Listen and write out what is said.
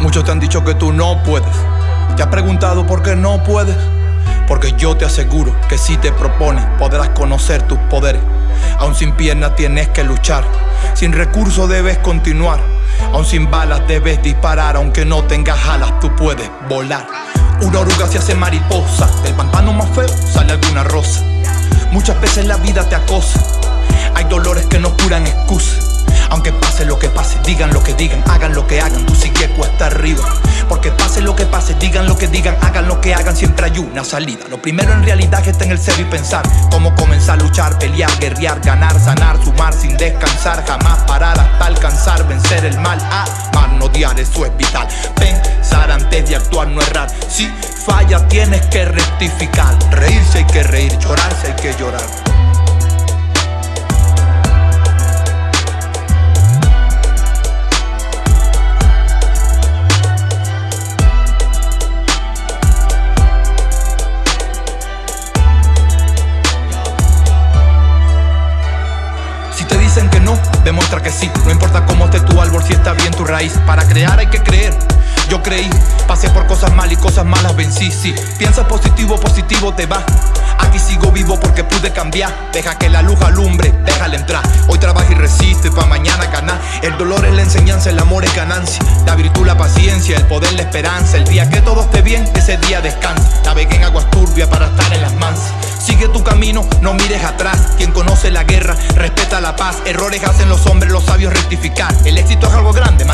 Muchos te han dicho que tú no puedes. ¿Te has preguntado por qué no puedes? Porque yo te aseguro que si te propones podrás conocer tus poderes. Aún sin piernas tienes que luchar, sin recursos debes continuar. Aún sin balas debes disparar, aunque no tengas alas, tú puedes volar. Una oruga se hace mariposa, del pantano más feo sale alguna rosa. Muchas veces la vida te acosa, hay dolores que no curan excusas. Digan lo que digan, hagan lo que hagan, tú sigue cuesta arriba. Porque pase lo que pase, digan lo que digan, hagan lo que hagan, siempre hay una salida. Lo primero en realidad que está en el ser y pensar cómo comenzar a luchar, pelear, guerrear, ganar, sanar, sumar sin descansar, jamás parar hasta alcanzar, vencer el mal, amar, no odiar, eso es vital. Pensar antes de actuar, no errar. Si falla, tienes que rectificar. Reírse hay que reír, llorarse hay que llorar. Que no, demuestra que sí. No importa cómo esté tu árbol, si está bien tu raíz. Para crear hay que creer. Yo creí, pasé por cosas malas y cosas malas vencí, sí. Piensa positivo, positivo te va. Aquí sigo vivo porque pude cambiar. Deja que la luz alumbre, déjala entrar. Hoy trabaja y resiste, pa' mañana ganar. El dolor es la enseñanza, el amor es ganancia. La virtud, la paciencia, el poder, la esperanza. El día que todo esté bien, ese día descansa. Navegué en aguas turbias para estar en las mansas. Sigue tu camino, no mires atrás la guerra, respeta la paz. Errores hacen los hombres, los sabios rectificar. El éxito es algo grande,